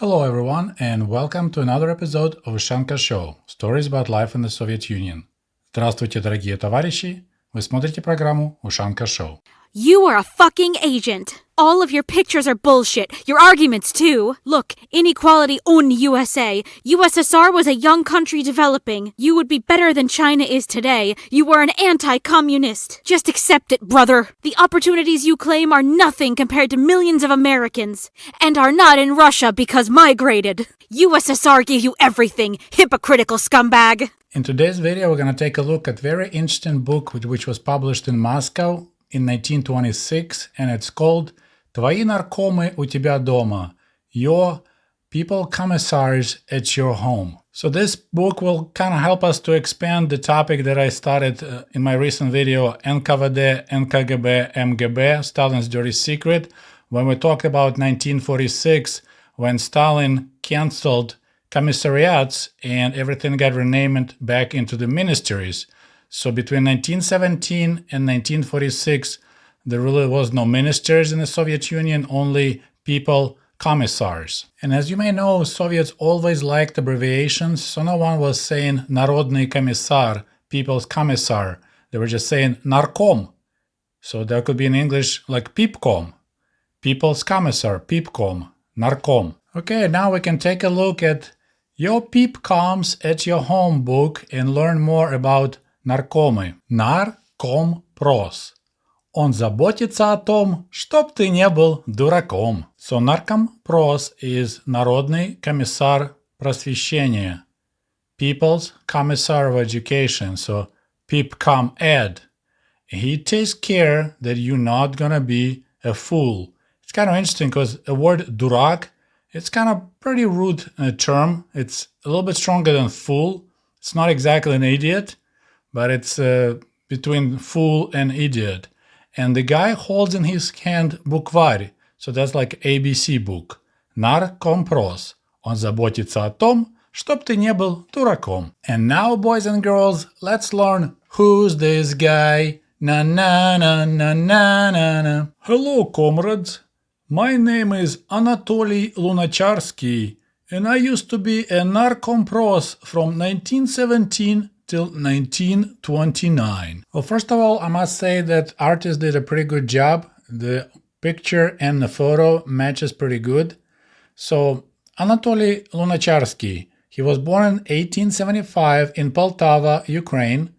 Hello everyone and welcome to another episode of Ushanka Show – Stories about life in the Soviet Union. Здравствуйте, дорогие товарищи! Вы смотрите программу Ушанка Шоу. You are a fucking agent! All of your pictures are bullshit. Your arguments, too. Look, inequality on USA. USSR was a young country developing. You would be better than China is today. You were an anti communist. Just accept it, brother. The opportunities you claim are nothing compared to millions of Americans. And are not in Russia because migrated. USSR gave you everything, hypocritical scumbag. In today's video, we're going to take a look at very interesting book which was published in Moscow in 1926 and it's called Твои наркомы у тебя дома. Your people commissars at your home. So this book will kind of help us to expand the topic that I started uh, in my recent video NKVD, NKGB, MGB, Stalin's Dirty Secret, when we talk about 1946 when Stalin cancelled commissariats and everything got renamed back into the ministries. So between 1917 and 1946, there really was no ministers in the Soviet Union, only people commissars. And as you may know, Soviets always liked abbreviations, so no one was saying Narodny Commissar, People's Commissar. They were just saying Narkom. So that could be in English like Peepcom, People's Commissar, Peepcom, Narkom. Okay, now we can take a look at your Peepcoms at your home book and learn more about Narkomy. Narkompros. Он заботится о том, чтоб ты не был дураком. So Narkomпрос is Народный комиссар просвещения. People's Commissar of Education, so PIPCOM Ed. He takes care that you're not gonna be a fool. It's kind of interesting because a word durak, it's kind of pretty rude uh, term. It's a little bit stronger than fool. It's not exactly an idiot, but it's uh, between fool and idiot. and the guy holds in his hand букварь, so that's like ABC book. Наркомпрос. Он заботится о том, чтоб ты не был дураком. And now, boys and girls, let's learn who's this guy. Na na na na na na na. Hello, comrades. My name is Anatoly Lunacharsky, and I used to be a narkompros from 1917 till 1929. Well, first of all, I must say that artist did a pretty good job. The picture and the photo matches pretty good. So Anatoly Lunacharsky, he was born in 1875 in Poltava, Ukraine.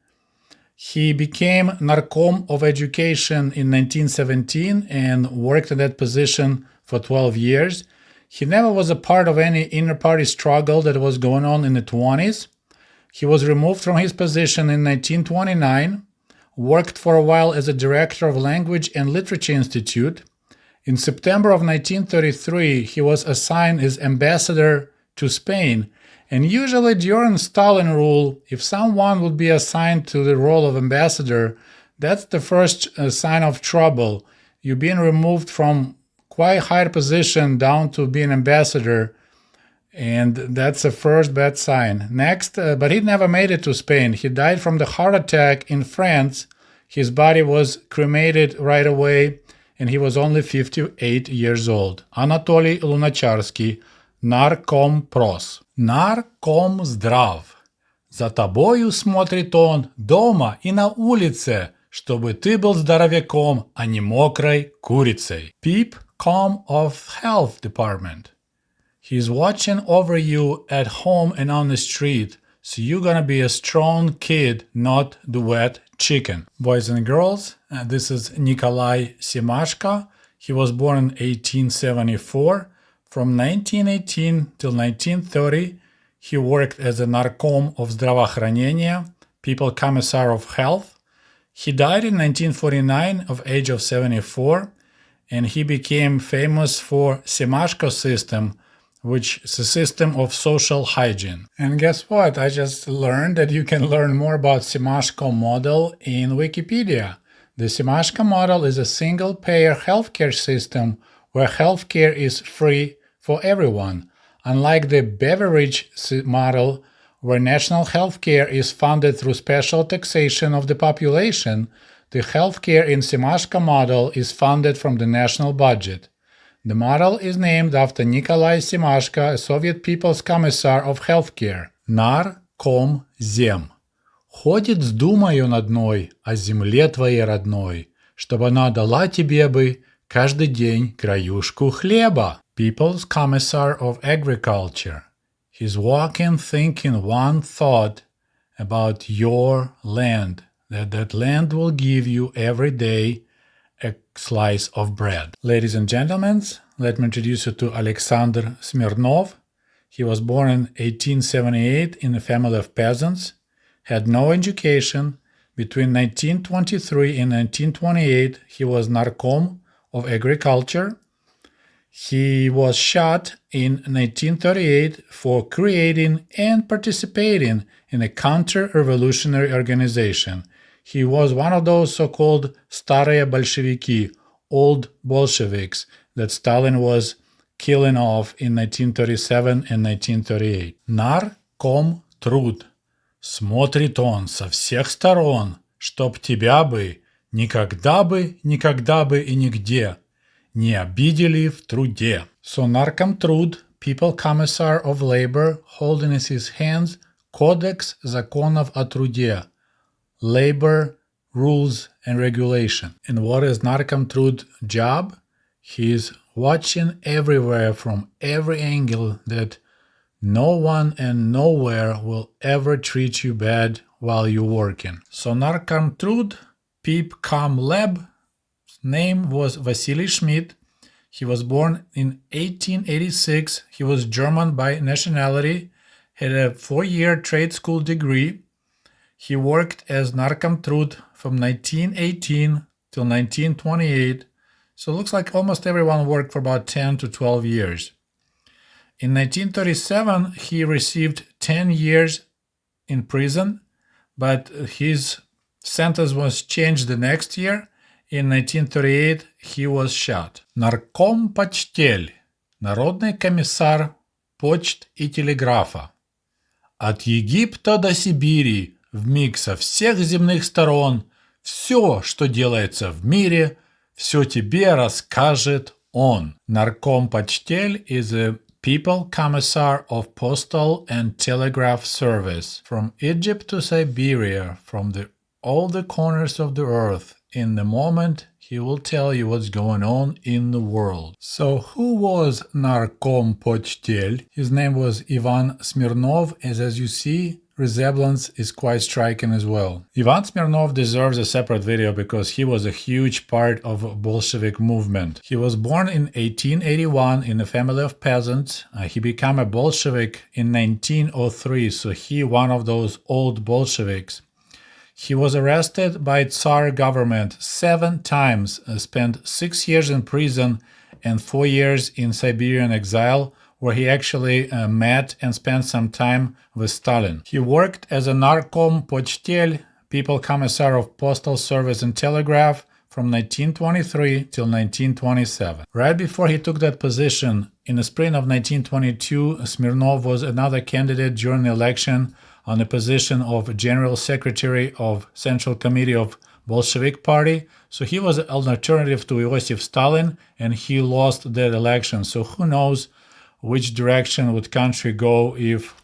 He became Narkom of Education in 1917 and worked in that position for 12 years. He never was a part of any inner party struggle that was going on in the 20s. He was removed from his position in 1929, worked for a while as a director of Language and Literature Institute. In September of 1933, he was assigned as ambassador to Spain, and usually during Stalin rule, if someone would be assigned to the role of ambassador, that's the first uh, sign of trouble. You're being removed from quite high position down to being ambassador and that's the first bad sign. Next, uh, but he never made it to Spain. He died from the heart attack in France. His body was cremated right away, and he was only 58 years old. Anatoly Lunacharsky, наркомпрос. zdrav. здрав. За тобою смотрит он дома и на улице, чтобы ты был здоровяком, а не мокрой курицей. Peepcom of Health Department. He's watching over you at home and on the street. So you're gonna be a strong kid, not the wet chicken. Boys and girls, uh, this is Nikolai Semashko. He was born in 1874. From 1918 till 1930, he worked as a Narkom of Здравоохранения, People Commissar of Health. He died in 1949 of age of 74, and he became famous for Semashko system, which is a system of social hygiene. And guess what? I just learned that you can learn more about Semashko model in Wikipedia. The Semashko model is a single-payer healthcare system where healthcare is free for everyone, unlike the Beveridge model where national healthcare is funded through special taxation of the population, the healthcare in Semashko model is funded from the national budget. The model is named after Nikolai Semashko, a Soviet People's Commissar of Healthcare, Наркомзем. «Ходит с думою над мной о земле твоей родной, чтобы она дала тебе бы каждый день краюшку хлеба». People's Commissar of Agriculture. He's walking thinking one thought about your land, that that land will give you every day a slice of bread. Ladies and gentlemen, let me introduce you to Alexander Smirnov. He was born in 1878 in a family of peasants, had no education. Between 1923 and 1928, he was Narkom of Agriculture. He was shot in 1938 for creating and participating in a counter-revolutionary organization. He was one of those so-called Starые большевики, old Bolsheviks, that Stalin was killing off in 1937 and 1938. Нар ком труд. Смотрит он со всех сторон, чтоб тебя бы никогда бы, никогда бы и нигде не обидели в труде. So Narkom Trud, People Commissar of Labor, holding in his hands Codex Законов о труде, Labor Rules and Regulation. And what is Narkom Trud job? He is watching everywhere from every angle that no one and nowhere will ever treat you bad while you're working. So Narkom Trud, Peep Com Lab, name was Vasily Schmidt. He was born in 1886. He was German by nationality, had a four-year trade school degree. He worked as Narkomtrud from 1918 till 1928, so it looks like almost everyone worked for about 10 to 12 years. In 1937, he received 10 years in prison, but his sentence was changed the next year. In 1938, he was shot. Нарком почтель, народный комиссар почт и телеграфа. От Египта до Сибири в миг со всех земных сторон, все, что делается в мире – все тебе расскажет он. Нарком Почтель is a People Commissar of Postal and Telegraph Service from Egypt to Siberia, from the, all the corners of the earth. In the moment, he will tell you what's going on in the world. So who was Narkom Почтель? His name was Ivan Smirnov, as as you see, resemblance is quite striking as well. Ivan Smirnov deserves a separate video because he was a huge part of Bolshevik movement. He was born in 1881 in a family of peasants. Uh, he became a Bolshevik in 1903, so he one of those old Bolsheviks. He was arrested by Tsar government seven times, uh, spent six years in prison and four years in Siberian exile, where he actually uh, met and spent some time with Stalin. He worked as a Narkom Pochtel, People Commissar of Postal Service and Telegraph, from 1923 till 1927. Right before he took that position, in the spring of 1922, Smirnov was another candidate during the election on the position of General Secretary of Central Committee of Bolshevik Party, so he was an alternative to Iosif Stalin, and he lost that election. So who knows which direction would country go if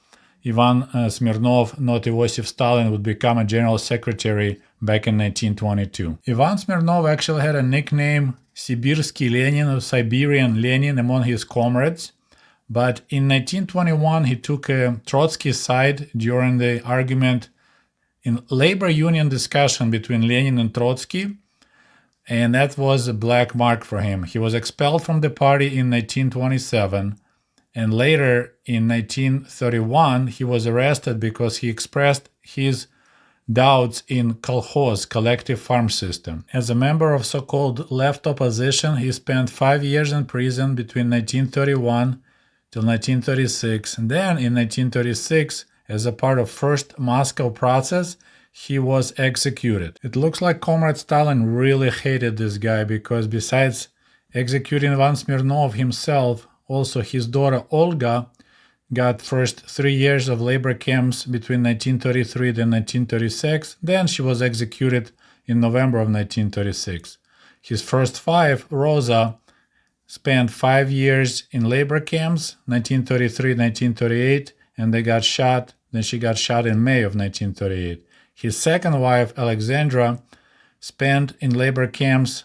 Ivan uh, Smirnov, not Iosif Stalin, would become a general secretary back in 1922. Ivan Smirnov actually had a nickname Sibirsky Lenin or Siberian Lenin among his comrades. But in 1921, he took a Trotsky side during the argument in labor union discussion between Lenin and Trotsky. And that was a black mark for him. He was expelled from the party in 1927 and later in 1931 he was arrested because he expressed his doubts in kolkhoz collective farm system. As a member of so-called left opposition, he spent five years in prison between 1931 till 1936, and then in 1936, as a part of first Moscow process, he was executed. It looks like Comrade Stalin really hated this guy because besides executing Ivan Smirnov himself, also, his daughter Olga got first three years of labor camps between 1933 and 1936. Then she was executed in November of 1936. His first wife, Rosa, spent five years in labor camps, 1933, 1938, and they got shot. Then she got shot in May of 1938. His second wife, Alexandra, spent in labor camps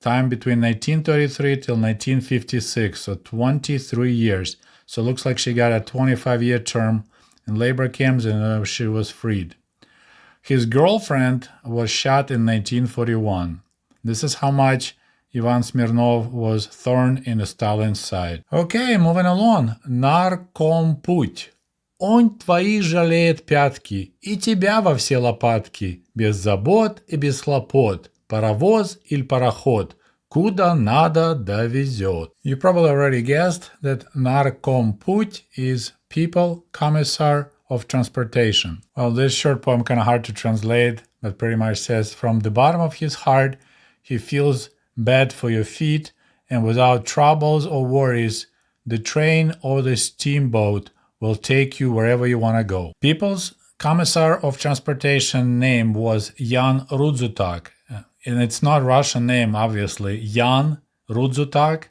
time between 1933 till 1956, so 23 years. So looks like she got a 25 year term in labor camps and uh, she was freed. His girlfriend was shot in 1941. This is how much Ivan Smirnov was thorn in Stalin's side. Okay, moving along. Наркомпуть. Он твои жалеет пятки, и тебя во все лопатки, без забот и без хлопот, паровоз или пароход, куда надо довезет. You probably already guessed that Наркомпуть is people commissar of transportation. Well, this short poem kind of hard to translate, but pretty much says, from the bottom of his heart, he feels bad for your feet, and without troubles or worries, the train or the steamboat will take you wherever you want to go. People's Commissar of Transportation name was Jan Rudzutak, and it's not Russian name, obviously. Jan Rudzutak.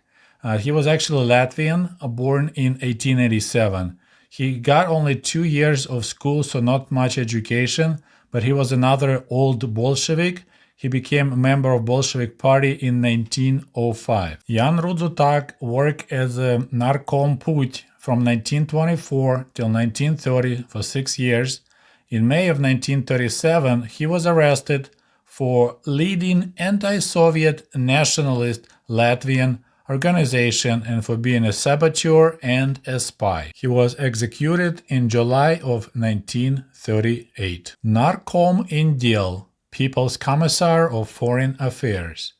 Uh, he was actually Latvian, born in 1887. He got only two years of school, so not much education, but he was another old Bolshevik he became a member of Bolshevik Party in 1905. Jan Rudzutak worked as a Narkom Put from 1924 till 1930 for six years. In May of 1937, he was arrested for leading anti-Soviet nationalist Latvian organization and for being a saboteur and a spy. He was executed in July of 1938. Narkom Indel, People's Commissar of Foreign Affairs.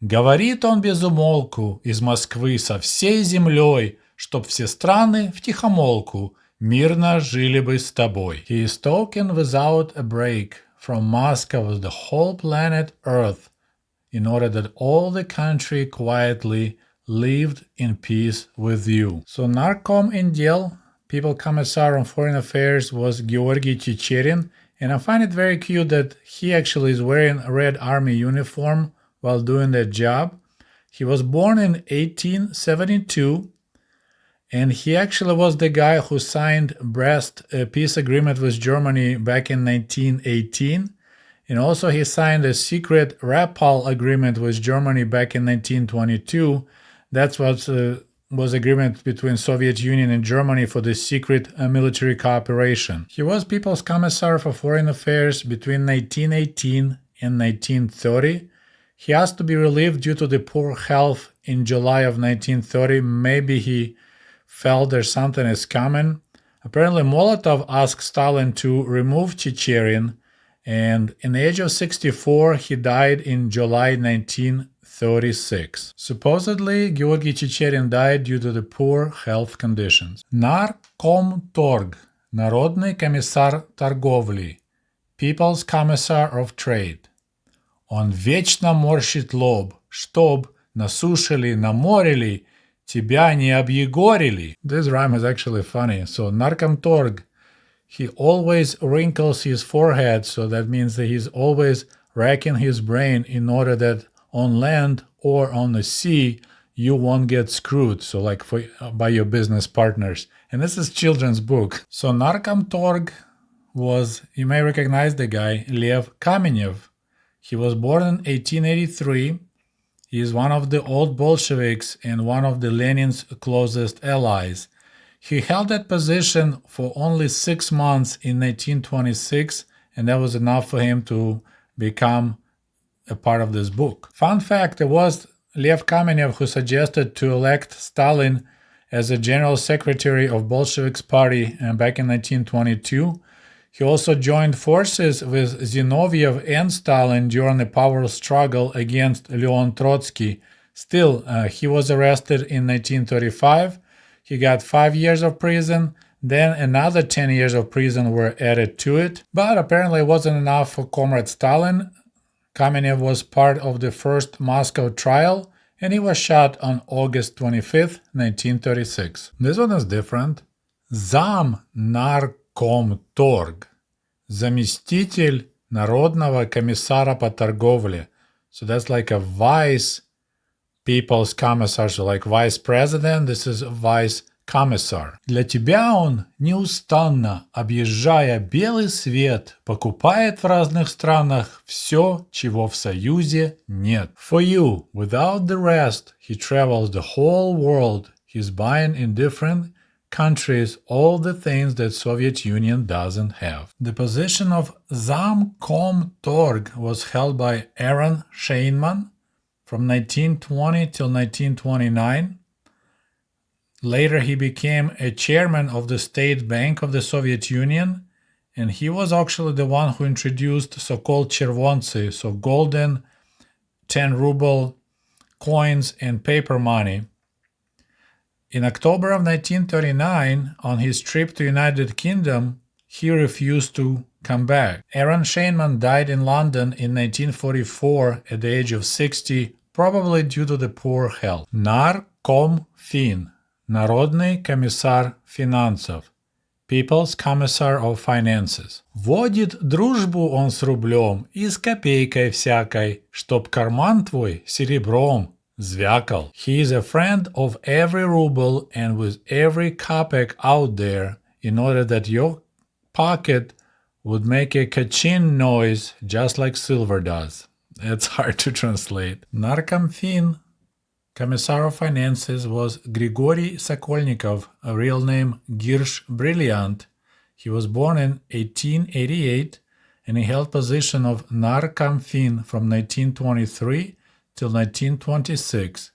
Говорит он безумолку из Москвы со всей землей, чтоб все страны в тихомолку мирно жили бы с тобой. He is talking without a break from Moscow with the whole planet Earth in order that all the country quietly lived in peace with you. So Narkom Indel, People Commissar on Foreign Affairs was Georgy Chicherin and I find it very cute that he actually is wearing a red army uniform while doing that job. He was born in 1872 and he actually was the guy who signed Brest peace agreement with Germany back in 1918. And also he signed a secret Rapallo agreement with Germany back in 1922. That's what uh, was agreement between Soviet Union and Germany for the secret uh, military cooperation. He was People's Commissar for Foreign Affairs between 1918 and 1930. He asked to be relieved due to the poor health in July of 1930. Maybe he felt there's something is coming. Apparently, Molotov asked Stalin to remove Chicherin, and in the age of 64, he died in July 19 36. Supposedly, Georgy Chicherin died due to the poor health conditions. Наркомторг – Народный комиссар торговли, People's Commissar of Trade. Он вечно морщит лоб, чтоб на суше ли, на море ли, тебя не объегорили. This rhyme is actually funny. So, Narkomtorg, he always wrinkles his forehead, so that means that he's always racking his brain in order that on land or on the sea, you won't get screwed. So like for, by your business partners. And this is children's book. So Narkomtorg was, you may recognize the guy, Lev Kamenev. He was born in 1883. he is one of the old Bolsheviks and one of the Lenin's closest allies. He held that position for only six months in 1926, and that was enough for him to become a part of this book. Fun fact, it was Lev Kamenev who suggested to elect Stalin as a general secretary of Bolsheviks party uh, back in 1922. He also joined forces with Zinoviev and Stalin during a power struggle against Leon Trotsky. Still, uh, he was arrested in 1935. He got five years of prison. Then another 10 years of prison were added to it. But apparently it wasn't enough for Comrade Stalin. Kamenev was part of the first Moscow trial and he was shot on August 25, 1936. This one is different. Zam наркомторг. Заместитель Народного комиссара по торговле. So that's like a vice People's Commissar, so like Vice President, this is Vice Commissar. Для тебя он неустанно, объезжая белый свет, покупает в разных странах все, чего в Союзе нет. For you, without the rest, he travels the whole world. He's buying in different countries all the things that Soviet Union doesn't have. The position of Zamkomtorg was held by Aaron Scheinman from 1920 till 1929. Later he became a chairman of the State Bank of the Soviet Union and he was actually the one who introduced so-called chervontsy, so golden 10 ruble coins and paper money in October of 1939, on his trip to United Kingdom, he refused to come back. Aaron Scheinman died in London in 1944 at the age of 60, probably due to the poor health. Narkom Fin, Narodny Komissar Finansov, – People's Commissar of Finances. Водит дружбу он с рублем и с копейкой всякой, чтоб карман твой серебром Zvyakal. He is a friend of every ruble and with every kopeck out there in order that your pocket would make a kachin noise just like silver does. It's hard to translate. Narkomfin, Commissar of Finances, was Grigory Sokolnikov, a real name Girsch Brilliant. He was born in 1888 and he held position of Narkomfin from 1923 till 1926.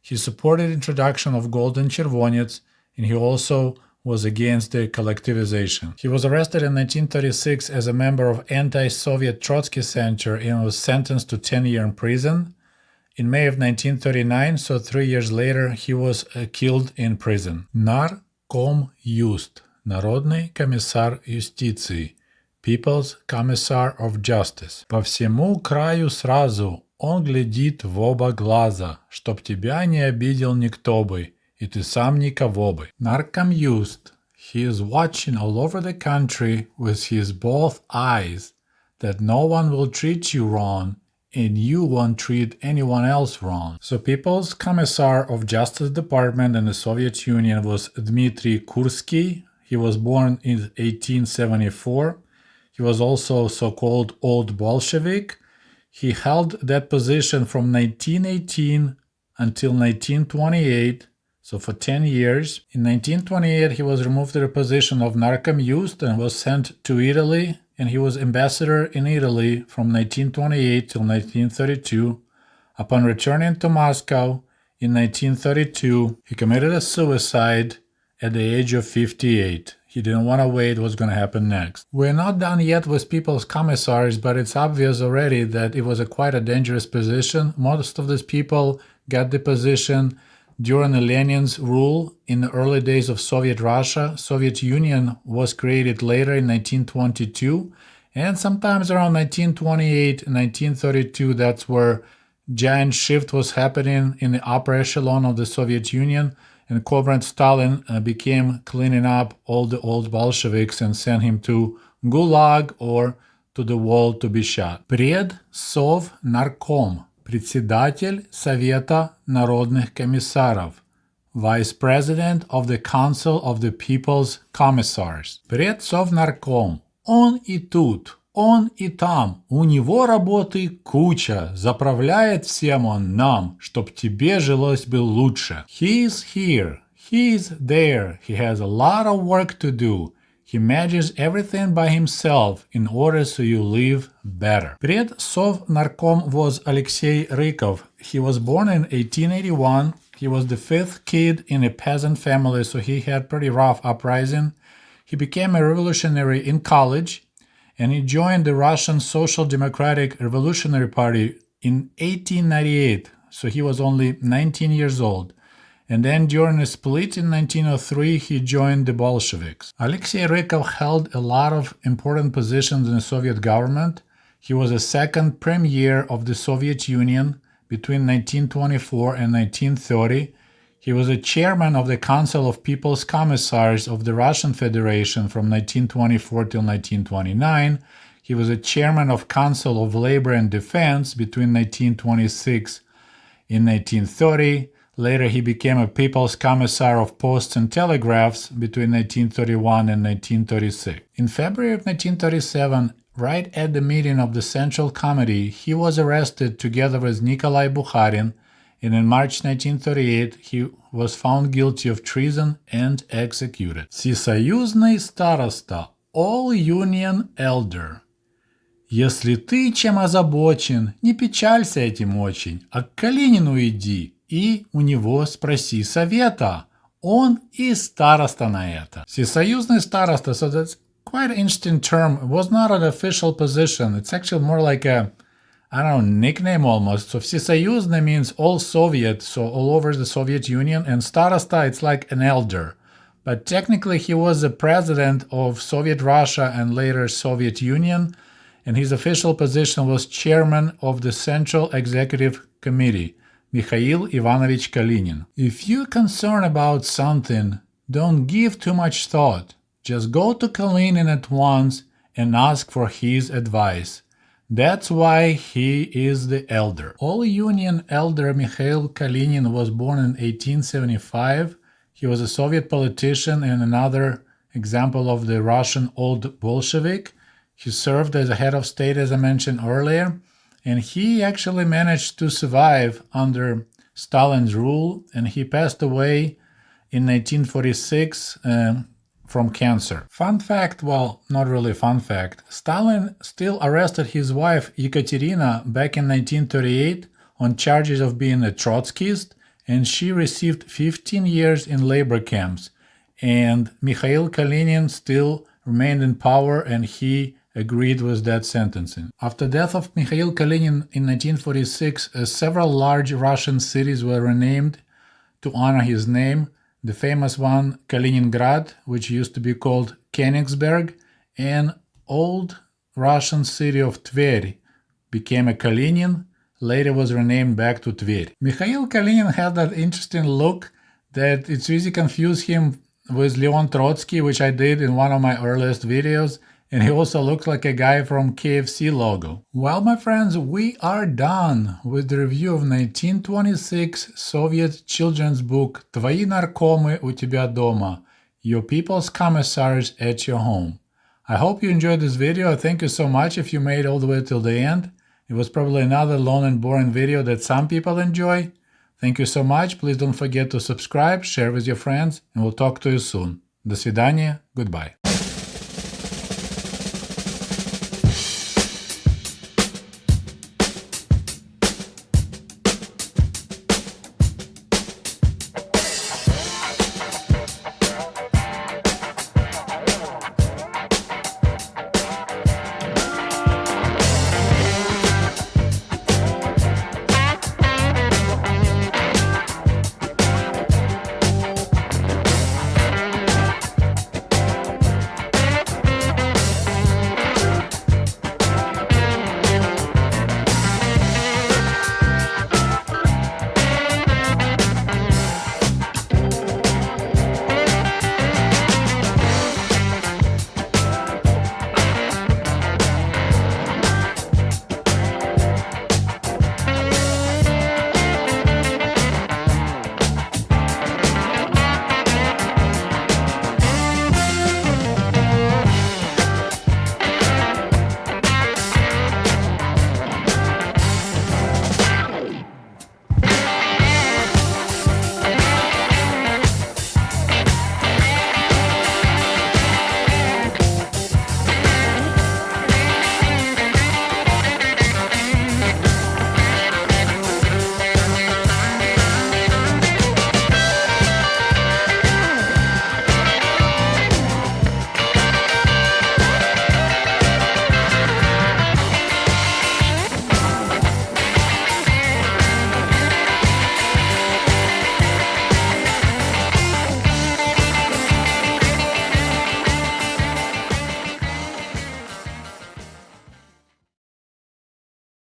He supported introduction of golden chervonets and he also was against the collectivization. He was arrested in 1936 as a member of anti-Soviet Trotsky Center and was sentenced to 10 years in prison. In May of 1939, so three years later, he was uh, killed in prison. Нарком Юст, Народный комиссар юстиции, People's Commissar of Justice. По всему краю сразу Он глядит в оба глаза, чтоб тебя не обидел никто бы, и ты сам никого бы. Narkom Yust. He is watching all over the country with his both eyes, that no one will treat you wrong, and you won't treat anyone else wrong. So People's Commissar of Justice Department in the Soviet Union was Dmitry Kursky. He was born in 1874. He was also so-called Old Bolshevik, he held that position from 1918 until 1928, so for 10 years. In 1928, he was removed to the position of Narkom Yust and was sent to Italy, and he was ambassador in Italy from 1928 till 1932. Upon returning to Moscow in 1932, he committed a suicide at the age of 58. He didn't want to wait what's going to happen next. We're not done yet with people's commissars, but it's obvious already that it was a quite a dangerous position. Most of these people got the position during the Lenin's rule in the early days of Soviet Russia. Soviet Union was created later in 1922, and sometimes around 1928, 1932, that's where giant shift was happening in the upper echelon of the Soviet Union and Comrade Stalin uh, became cleaning up all the old Bolsheviks and sent him to Gulag or to the wall to be shot. Пред Сов Нарком, председатель Совета народных комиссаров, Vice President of the Council of the People's Commissars. Пред Сов Нарком, он и тут, Он и там, у него работы куча, заправляет всем он нам, чтоб тебе жилось бы лучше. He's here, he's there, he has a lot of work to do. He manages everything by himself in order so you live better. Пред Совнарком was Alexei Rykov. He was born in 1881. He was the fifth kid in a peasant family, so he had pretty rough uprising. He became a revolutionary in college and he joined the Russian Social Democratic Revolutionary Party in 1898, so he was only 19 years old. And then during a split in 1903, he joined the Bolsheviks. Alexei Rykov held a lot of important positions in the Soviet government. He was a second premier of the Soviet Union between 1924 and 1930 he was a chairman of the Council of People's Commissars of the Russian Federation from 1924 till 1929. He was a chairman of Council of Labor and Defense between 1926 in 1930. Later, he became a People's Commissar of Posts and Telegraphs between 1931 and 1936. In February of 1937, right at the meeting of the Central Committee, he was arrested together with Nikolai Bukharin, and in March 1938 he was found guilty of treason and executed. Всесоюзный староста, all union elder. Если ты чем озабочен, не печалься этим очень, а к Калинину иди и у него спроси совета. Он и староста на это. Всесоюзный староста, so that's quite an interesting term. It was not an official position. It's actually more like a I don't know, nickname almost. So Всесоюзный means all Soviet, so all over the Soviet Union, and Starosta, it's like an elder. But technically he was the president of Soviet Russia and later Soviet Union, and his official position was chairman of the Central Executive Committee, Mikhail Ivanovich Kalinin. If you're concerned about something, don't give too much thought. Just go to Kalinin at once and ask for his advice. That's why he is the elder. All Union elder Mikhail Kalinin was born in 1875. He was a Soviet politician and another example of the Russian old Bolshevik. He served as a head of state, as I mentioned earlier, and he actually managed to survive under Stalin's rule, and he passed away in 1946 uh, from cancer. Fun fact, well, not really fun fact, Stalin still arrested his wife Ekaterina back in 1938 on charges of being a Trotskyist, and she received 15 years in labor camps. And Mikhail Kalinin still remained in power and he agreed with that sentencing. After death of Mikhail Kalinin in 1946, uh, several large Russian cities were renamed to honor his name, the famous one Kaliningrad, which used to be called Königsberg, and old Russian city of Tver became a Kalinin, later was renamed back to Tver. Mikhail Kalinin had that interesting look that it's easy to confuse him with Leon Trotsky, which I did in one of my earliest videos, and he also looks like a guy from KFC logo. Well, my friends, we are done with the review of 1926 Soviet children's book Твои наркомы у тебя дома, Your People's Commissars at Your Home. I hope you enjoyed this video. Thank you so much if you made all the way till the end. It was probably another long and boring video that some people enjoy. Thank you so much. Please don't forget to subscribe, share with your friends, and we'll talk to you soon. До свидания. Goodbye.